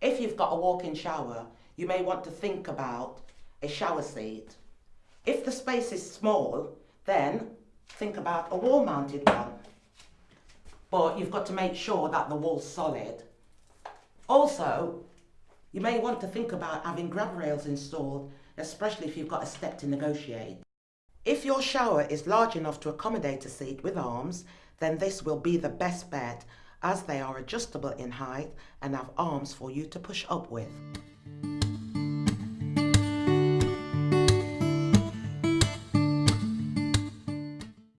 If you've got a walk-in shower, you may want to think about a shower seat. If the space is small, then think about a wall-mounted one. But you've got to make sure that the wall's solid. Also, you may want to think about having grab rails installed, especially if you've got a step to negotiate. If your shower is large enough to accommodate a seat with arms, then this will be the best bet as they are adjustable in height and have arms for you to push up with.